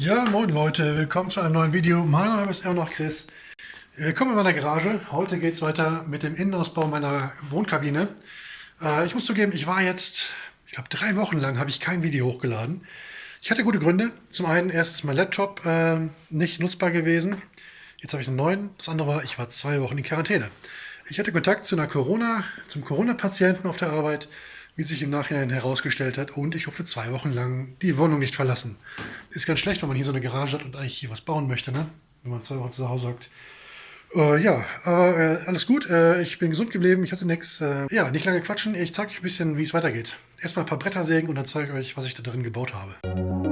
Ja, moin Leute, willkommen zu einem neuen Video. Mein Name ist immer noch Chris. Willkommen in meiner Garage. Heute geht es weiter mit dem Innenausbau meiner Wohnkabine. Äh, ich muss zugeben, ich war jetzt, ich glaube drei Wochen lang habe ich kein Video hochgeladen. Ich hatte gute Gründe. Zum einen, erst ist mein Laptop äh, nicht nutzbar gewesen. Jetzt habe ich einen neuen. Das andere war, ich war zwei Wochen in Quarantäne. Ich hatte Kontakt zu einer Corona, zum Corona-Patienten auf der Arbeit wie sich im Nachhinein herausgestellt hat. Und ich durfte zwei Wochen lang die Wohnung nicht verlassen. Ist ganz schlecht, wenn man hier so eine Garage hat und eigentlich hier was bauen möchte, ne? wenn man zwei Wochen zu Hause hockt. Äh, ja, aber äh, alles gut. Äh, ich bin gesund geblieben. Ich hatte nichts. Äh, ja, nicht lange quatschen. Ich zeige euch ein bisschen, wie es weitergeht. Erstmal ein paar Bretter sägen und dann zeige ich euch, was ich da drin gebaut habe.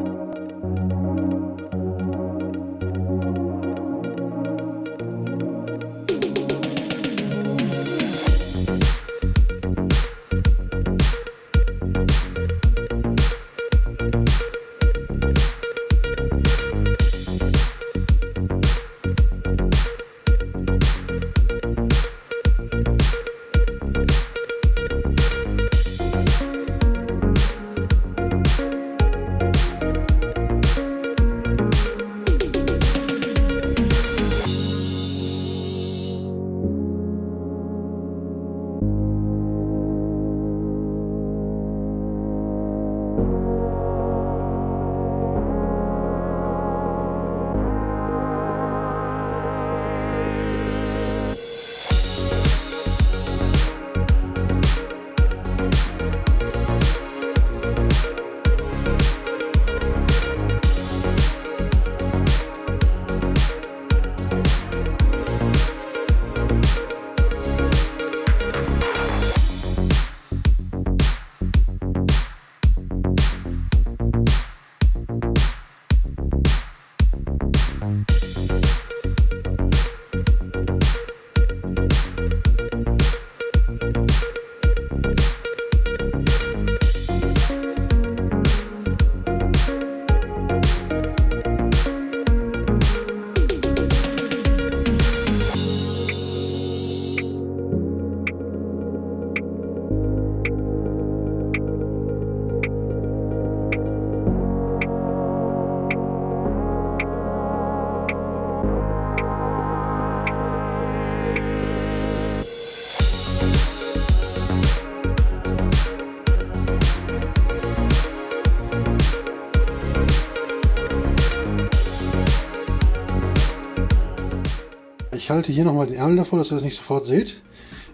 Ich halte hier nochmal den Ärmel davor, dass ihr das nicht sofort seht.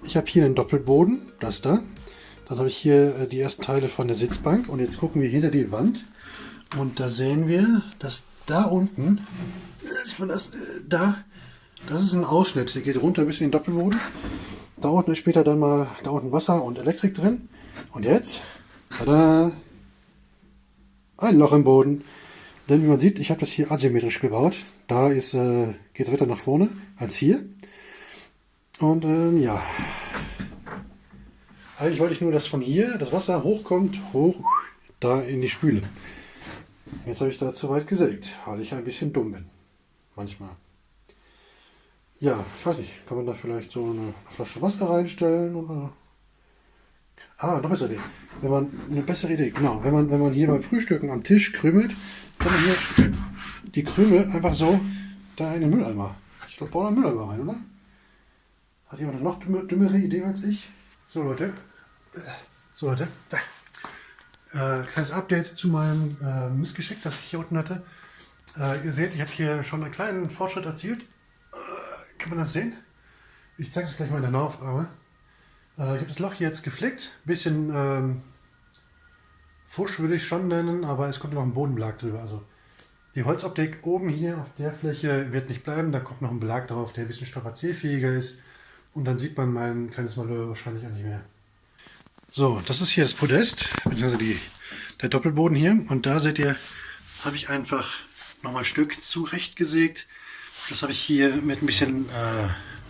Ich habe hier einen Doppelboden, das da. Dann habe ich hier äh, die ersten Teile von der Sitzbank und jetzt gucken wir hinter die Wand und da sehen wir, dass da unten, das, äh, da, das ist ein Ausschnitt, der geht runter bis in den Doppelboden. Da unten ist später dann mal da unten Wasser und Elektrik drin. Und jetzt, tada, ein Loch im Boden. Denn wie man sieht, ich habe das hier asymmetrisch gebaut. Da äh, geht es weiter nach vorne als hier. Und ähm, ja, eigentlich wollte ich nur, dass von hier das Wasser hochkommt, hoch da in die Spüle. Jetzt habe ich da zu weit gesägt, weil ich ein bisschen dumm bin. Manchmal. Ja, ich weiß nicht, kann man da vielleicht so eine Flasche Wasser reinstellen oder Ah, noch bessere Idee. Wenn man eine bessere Idee, genau, wenn man, wenn man hier beim Frühstücken am Tisch krümelt, kann man hier die Krümel einfach so da in den Mülleimer. Ich glaube, bauen einen Mülleimer rein, oder? Hat jemand eine noch dümmere Idee als ich? So Leute. So Leute. Äh, kleines Update zu meinem äh, Missgeschick, das ich hier unten hatte. Äh, ihr seht, ich habe hier schon einen kleinen Fortschritt erzielt. Äh, kann man das sehen? Ich zeige es gleich mal in der Nahaufnahme. Äh, ich habe das Loch hier jetzt geflickt. Bisschen ähm, Fusch würde ich schon nennen, aber es kommt noch ein Bodenbelag drüber. Also die Holzoptik oben hier auf der Fläche wird nicht bleiben. Da kommt noch ein Belag drauf, der ein bisschen strapazierfähiger ist. Und dann sieht man mein kleines Malheur wahrscheinlich auch nicht mehr. So, das ist hier das Podest, beziehungsweise die, der Doppelboden hier. Und da seht ihr, habe ich einfach nochmal ein Stück zurechtgesägt. Das habe ich hier mit ein bisschen äh,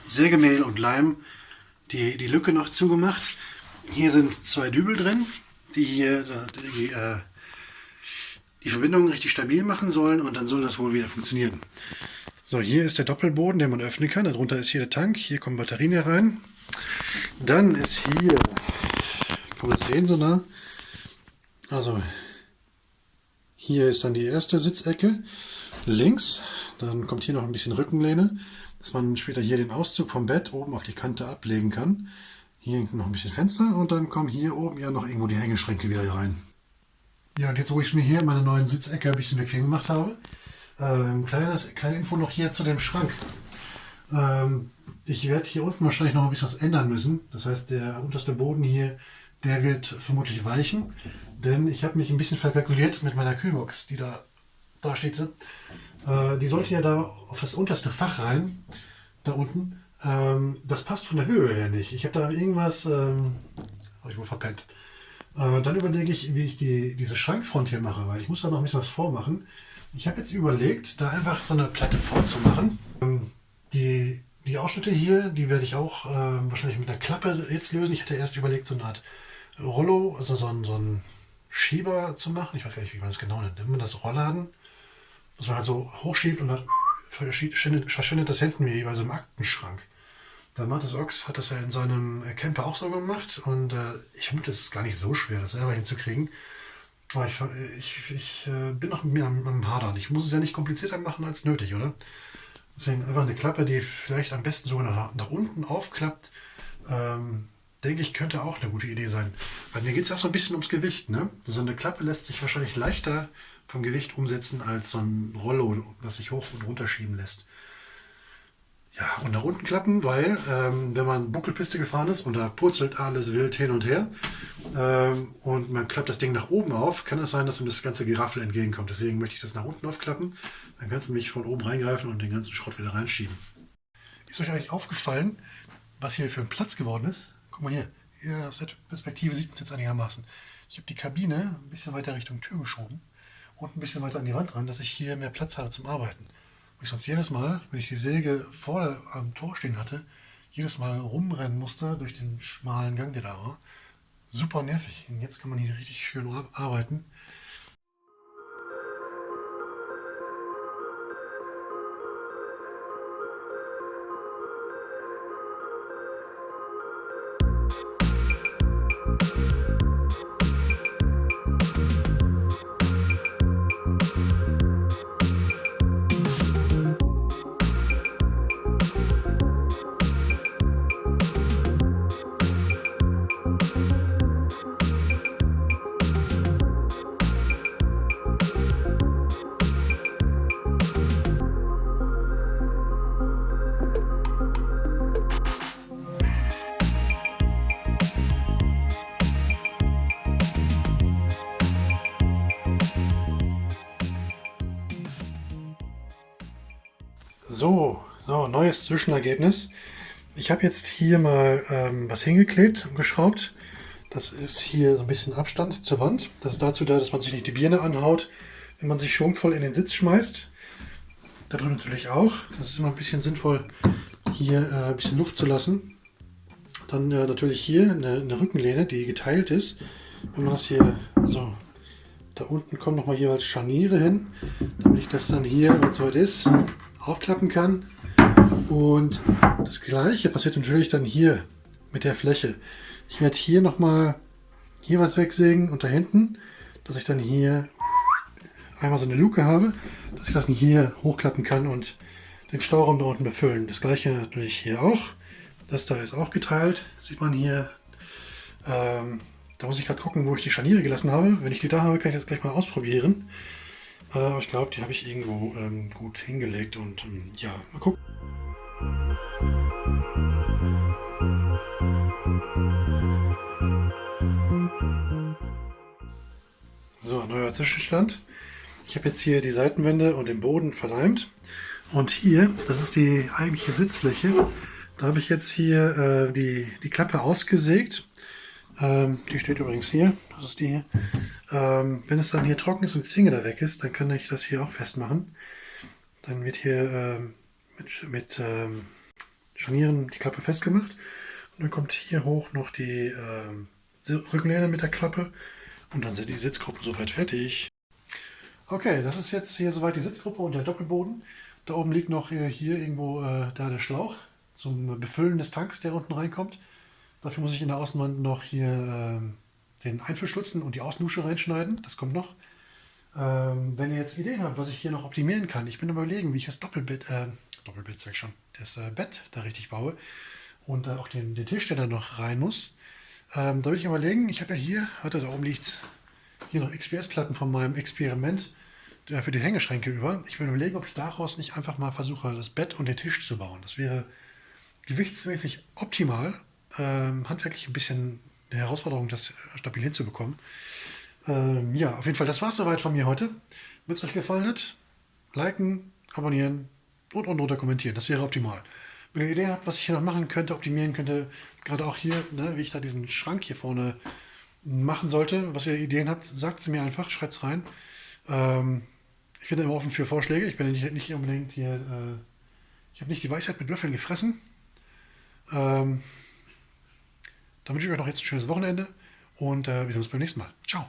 Sägemehl und Leim die, die Lücke noch zugemacht. Hier sind zwei Dübel drin, die hier die, äh, die Verbindung richtig stabil machen sollen und dann soll das wohl wieder funktionieren. So, hier ist der Doppelboden, den man öffnen kann. Darunter ist hier der Tank, hier kommen Batterien herein. Dann ist hier, kann man das sehen so nah? Also, Hier ist dann die erste Sitzecke links. Dann kommt hier noch ein bisschen Rückenlehne, dass man später hier den Auszug vom Bett oben auf die Kante ablegen kann. Hier noch ein bisschen Fenster und dann kommen hier oben ja noch irgendwo die Hängeschränke wieder rein. Ja, und jetzt, wo ich mir hier meine neuen Sitzecke ein bisschen bequem gemacht habe, ähm, kleines, kleine Info noch hier zu dem Schrank. Ähm, ich werde hier unten wahrscheinlich noch ein bisschen was ändern müssen. Das heißt, der unterste Boden hier, der wird vermutlich weichen. Denn ich habe mich ein bisschen verkalkuliert mit meiner Kühlbox, die da, da steht. Äh, die sollte ja da auf das unterste Fach rein, da unten. Ähm, das passt von der Höhe her nicht. Ich habe da irgendwas, ähm, habe ich wohl verpennt. Äh, dann überlege ich, wie ich die, diese Schrankfront hier mache, weil ich muss da noch ein bisschen was vormachen. Ich habe jetzt überlegt, da einfach so eine Platte vorzumachen. Ähm, die, die Ausschnitte hier, die werde ich auch äh, wahrscheinlich mit einer Klappe jetzt lösen. Ich hatte erst überlegt, so eine Art Rollo, also so ein, so ein Schieber zu machen. Ich weiß gar nicht, wie man das genau nennt. Nennt man das Rollladen? Was man halt so hochschiebt und dann verschwindet, verschwindet das hinten wie bei so einem Aktenschrank. Der Martis Ox hat das ja in seinem Camper auch so gemacht und äh, ich vermute, es ist gar nicht so schwer, das selber hinzukriegen. Aber ich, ich, ich äh, bin noch mit mir am, am Hadern. Ich muss es ja nicht komplizierter machen als nötig, oder? Deswegen einfach eine Klappe, die vielleicht am besten sogar nach, nach unten aufklappt. Ähm, denke ich, könnte auch eine gute Idee sein. Bei mir geht es auch so ein bisschen ums Gewicht. Ne? So eine Klappe lässt sich wahrscheinlich leichter vom Gewicht umsetzen als so ein Rollo, was sich hoch und runter schieben lässt. Ja, und nach unten klappen, weil ähm, wenn man Buckelpiste gefahren ist und da purzelt alles wild hin und her ähm, und man klappt das Ding nach oben auf, kann es sein, dass ihm das ganze Geraffel entgegenkommt. Deswegen möchte ich das nach unten aufklappen. Dann kannst du mich von oben reingreifen und den ganzen Schrott wieder reinschieben. Ist euch eigentlich aufgefallen, was hier für ein Platz geworden ist? Guck mal hier, hier aus der Perspektive sieht man es jetzt einigermaßen. Ich habe die Kabine ein bisschen weiter Richtung Tür geschoben und ein bisschen weiter an die Wand ran, dass ich hier mehr Platz habe zum Arbeiten ich sonst jedes Mal, wenn ich die Säge vor der, am Tor stehen hatte, jedes Mal rumrennen musste durch den schmalen Gang, der da war. Super nervig. Und jetzt kann man hier richtig schön arbeiten. So, so, neues Zwischenergebnis. Ich habe jetzt hier mal ähm, was hingeklebt und geschraubt. Das ist hier so ein bisschen Abstand zur Wand. Das ist dazu da, dass man sich nicht die Birne anhaut, wenn man sich schwungvoll in den Sitz schmeißt. Da drüben natürlich auch. Das ist immer ein bisschen sinnvoll, hier äh, ein bisschen Luft zu lassen. Dann äh, natürlich hier eine, eine, Rückenlehne, die geteilt ist. Wenn man das hier, also da unten kommen nochmal jeweils Scharniere hin, damit ich das dann hier, wenn es soweit ist, aufklappen kann. Und das gleiche passiert natürlich dann hier mit der Fläche. Ich werde hier nochmal hier was wegsägen und da hinten, dass ich dann hier einmal so eine Luke habe, dass ich das hier hochklappen kann und den Stauraum da unten befüllen. Das gleiche natürlich hier auch. Das da ist auch geteilt, sieht man hier. Ähm, da muss ich gerade gucken, wo ich die Scharniere gelassen habe. Wenn ich die da habe, kann ich das gleich mal ausprobieren. Aber ich glaube, die habe ich irgendwo ähm, gut hingelegt und ähm, ja, mal gucken. So, neuer Zwischenstand. Ich habe jetzt hier die Seitenwände und den Boden verleimt. Und hier, das ist die eigentliche Sitzfläche. Da habe ich jetzt hier äh, die, die Klappe ausgesägt ähm, die steht übrigens hier. Das ist die hier. Ähm, wenn es dann hier trocken ist und die Zinge da weg ist, dann kann ich das hier auch festmachen. Dann wird hier ähm, mit, mit ähm, Scharnieren die Klappe festgemacht. Und dann kommt hier hoch noch die ähm, Rückenlehne mit der Klappe. Und dann sind die Sitzgruppen soweit fertig. Okay, das ist jetzt hier soweit die Sitzgruppe und der Doppelboden. Da oben liegt noch hier, hier irgendwo äh, da der Schlauch zum Befüllen des Tanks, der unten reinkommt. Dafür muss ich in der Außenwand noch hier äh, den Einfüllschlutzen und die Außendusche reinschneiden. Das kommt noch. Ähm, wenn ihr jetzt Ideen habt, was ich hier noch optimieren kann, ich bin überlegen, wie ich das Doppelbett, äh, Doppelbett sag ich schon, das äh, Bett da richtig baue und äh, auch den, den Tisch, der da noch rein muss. Ähm, da würde ich überlegen, ich habe ja hier, warte, da oben liegt hier noch XPS-Platten von meinem Experiment äh, für die Hängeschränke über. Ich will überlegen, ob ich daraus nicht einfach mal versuche, das Bett und den Tisch zu bauen. Das wäre gewichtsmäßig optimal, ähm, handwerklich ein bisschen eine Herausforderung, das stabil hinzubekommen. Ähm, ja, auf jeden Fall, das war es soweit von mir heute. Wenn es euch gefallen hat, liken, abonnieren und unten drunter kommentieren. Das wäre optimal. Wenn ihr Ideen habt, was ich hier noch machen könnte, optimieren könnte, gerade auch hier, ne, wie ich da diesen Schrank hier vorne machen sollte, was ihr Ideen habt, sagt sie mir einfach, schreibt es rein. Ähm, ich bin immer offen für Vorschläge. Ich bin nicht, nicht unbedingt hier, äh, ich habe nicht die Weisheit mit Löffeln gefressen. Ähm, dann wünsche ich euch noch jetzt ein schönes Wochenende und äh, wir sehen uns beim nächsten Mal. Ciao.